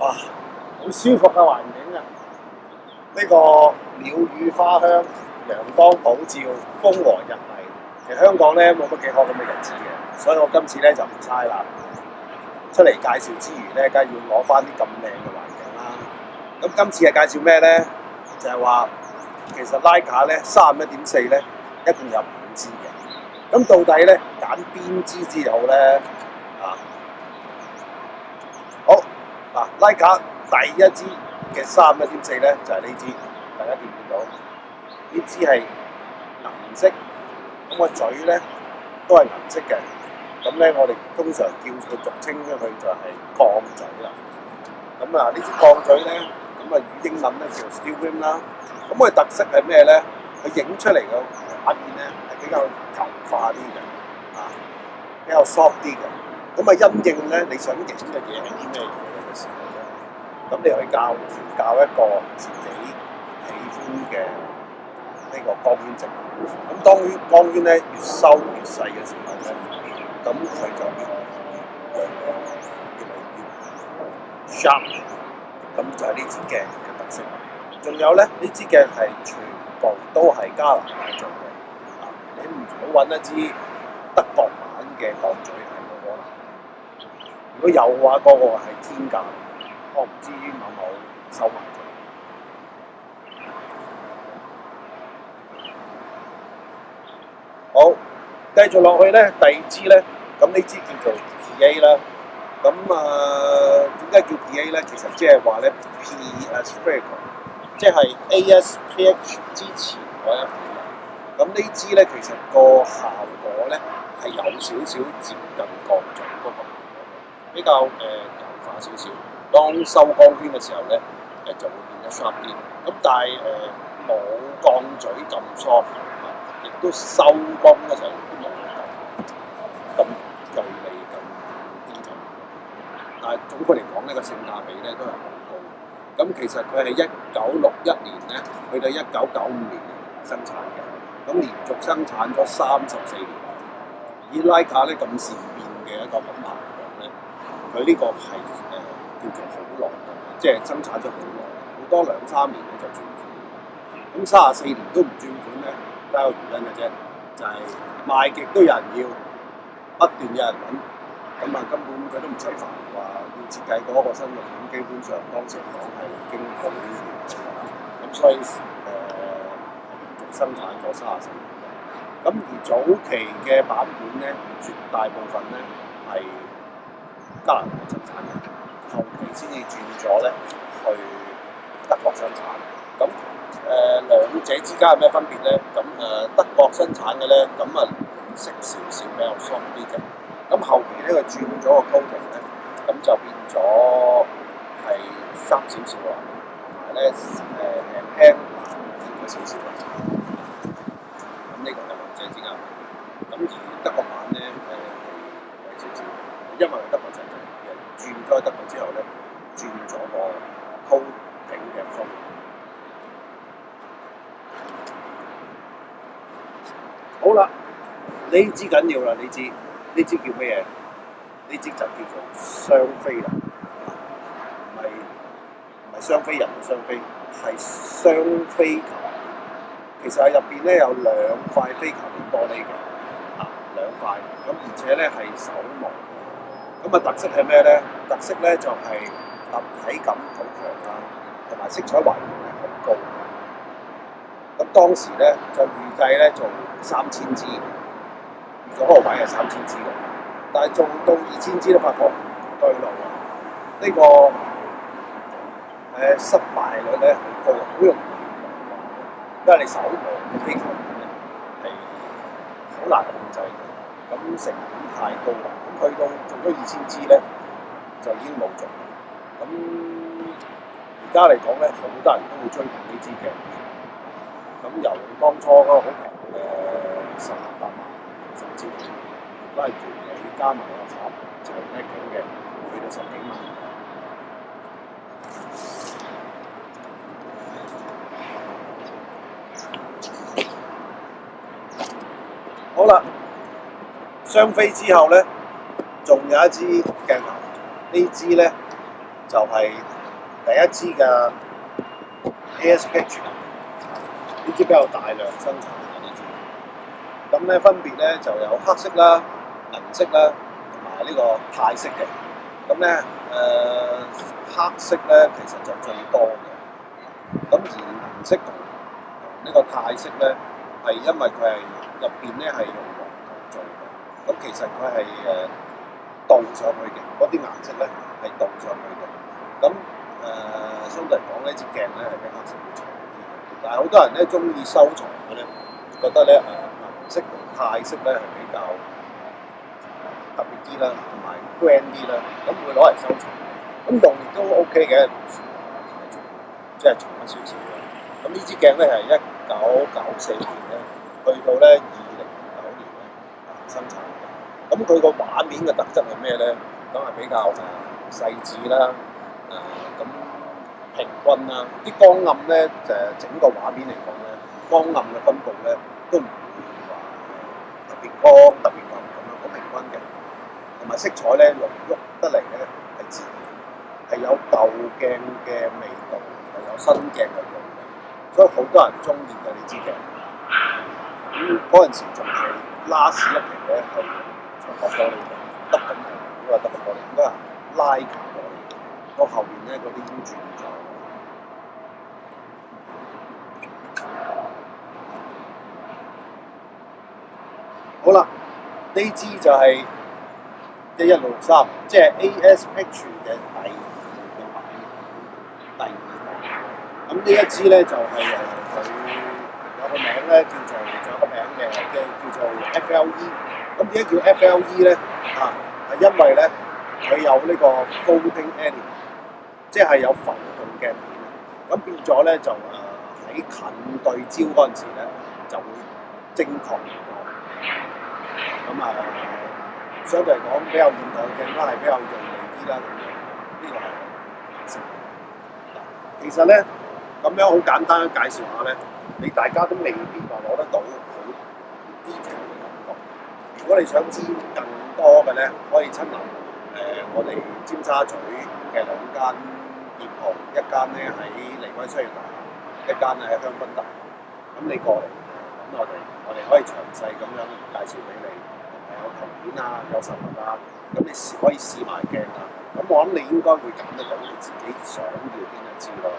哇，好舒服嘅环境啊！呢个鸟语花香、陽光普照、風和日麗，其實香港咧冇乜幾好咁嘅日子嘅，所以我今次咧就唔猜啦，出嚟介紹之餘咧，梗係要攞翻啲咁靚嘅環境啦。咁今次係介紹咩咧？就係話其實拉架咧三十一點四咧，一共有五支嘅。咁到底咧揀邊支之好咧？嗱，拉卡第一支嘅三一點四咧，就係呢支，大家見唔見到？呢支係銀色，咁個嘴咧都係銀色嘅。咁咧，我哋通常叫佢俗稱佢就係鋼嘴啦。咁啊，呢支鋼嘴咧，咁啊，語英文咧叫 s t e l w i n 啦。咁佢特色係咩咧？佢影出嚟嘅畫面咧係比較柔化啲嘅，比較 soft 啲嘅。咁啊，陰影咧，你想影嘅嘢係啲咩嘢？咁你去教教教一個自己喜歡嘅呢個光圈值。咁當於光圈咧越收越細嘅時候咧，咁佢就越越越 sharp。咁就係呢支鏡嘅特色。仲有咧，呢支鏡係全部都係加拿大做嘅。你唔好揾一支德國版嘅鏡嘴係嗰可能。如果有嘅話，嗰個係天價。我唔知於有冇收埋。咗。好，繼續落去咧，第二支咧，咁呢支叫做 A 啦。咁啊，點解叫 A 咧？其實即係話咧，P a s p 即係 A S P H 之前嗰一款。咁呢支咧，其實個效果咧係有少少接近各種嗰個比較誒柔化少少。當收光圈嘅時候咧，誒就會變得 s a r p 啲，咁但係誒冇鋼嘴咁 soft，亦都收光嘅時候都冇咁鋭利、咁堅強。但係總括嚟講咧，個性價比咧都係好高。咁其實佢係一九六一年咧，去到一九九五年生產嘅，咁連續生產咗三十四年。以拉卡咧咁善變嘅一個品牌嚟講咧，佢呢個係。叫做好耐即係生產咗好耐，好多兩三年咧就轉款。咁三十四年都唔轉款咧，都一有原因嘅啫，就係賣極都有人要，不斷有人揾，咁啊根本佢都唔使煩話要設計嗰個新嘅款，基本上當時講係經好呢段咁所以誒生產咗三十四年。咁而早期嘅版本咧，絕大部分咧係拿大生產嘅。後期先至轉咗咧，去德國生產。咁誒兩者之間有咩分別咧？咁誒德國生產嘅咧，咁啊，色少少比較 s 啲嘅。咁後期咧佢轉咗個 topic 咧，咁就變咗係三少時喎。但係咧誒輕二個小少喎。咁呢個係兩者之間，咁而德國版咧誒為少少，因為德你知緊要啦，你知呢支叫咩嘢？呢支就叫做雙飛啦，唔係唔係雙飛人，雙飛係雙飛球。其實喺入邊咧有兩塊飛球嘅玻璃嘅，啊兩塊。咁而且咧係手磨。咁啊，特色係咩咧？特色咧就係立體感好強啊，同埋色彩還原係好高。咁當時咧就預計咧做三千支。做嗰位係三千支嘅，但係做到二千支都發覺對路，呢個誒失敗率咧好容易，因為你手忙腳咧係好難控制，咁成本太高啦。咁去到做咗二千支咧，就已經冇做。咁而家嚟講咧，好多人都會追捧呢支嘅。咁由當初嗰個好平嘅。敗。都係自己加埋個盒，就唔一樣嘅，去到十幾萬。好啦，雙飛之後咧，仲有一支鏡頭，呢支咧就係第一支嘅 ASPH，呢支比較大量生產嘅呢支。咁咧分別咧就有黑色啦。銀色咧同埋呢個泰色嘅，咁咧誒黑色咧其實就最多嘅。咁而銀色同呢個泰色咧，係因為佢係入邊咧係用黃金做嘅。咁其實佢係誒倒上去嘅嗰啲顏色咧係倒上去嘅。咁誒相對嚟講咧，支鏡咧係比會少啲。但係好多人咧中意收藏嘅咧，覺得咧誒銀色同泰色咧係比較。啲啦，同埋 grand 啲啦，咁會攞嚟收藏。咁用都 OK 嘅，唔算即係重咗少少。咁呢支鏡咧係一九九四年咧，去到咧二零零九年咧生產嘅。咁佢個畫面嘅特質係咩咧？咁係比較細緻啦，咁平均啦，啲光暗咧就整個畫面嚟講咧，光暗嘅分布咧都唔會話特別光特別暗咁樣，好平均嘅。同埋色彩咧，濃喐得嚟咧，係自然，係有舊鏡嘅味道，又有新鏡嘅味道，所以好多人中意嗰呢支鏡。咁嗰陣時仲係拉屎一盤咧，咁突破咗嚟，得咁嘅，因為得突破嚟，咁啊拉緊嘅。到後面咧，嗰啲經轉咗。好啦，呢支就係。即係一路三，即係 A.S.H 嘅第二嘅喺第二。咁呢一支咧就係佢有個名咧叫做，仲有個名嘅嘅叫做 F.L.E。咁點解叫 F.L.E 咧？啊，係因為咧佢有呢個 f o l d i n g a n i m a l 即係有浮動嘅面。咁變咗咧就誒喺近對焦嗰陣時咧就會精確咁啊～相對嚟講比較現代嘅，咁啊係比較容易啲啦。咁樣呢個其實咧，咁樣好簡單介紹下咧，你大家都未必話攞得到好啲感覺。如果你想知更多嘅咧，可以親臨誒我哋尖沙咀嘅兩間店堂，一間咧喺利威商業大廈，一間咧喺香檳大。咁你過嚟咁我哋，我哋可以詳細咁樣介紹俾你。有圖片啊，有手物啊，咁你試可以試埋鏡啊，咁我諗你應該會揀得到你自己想要邊一支咯。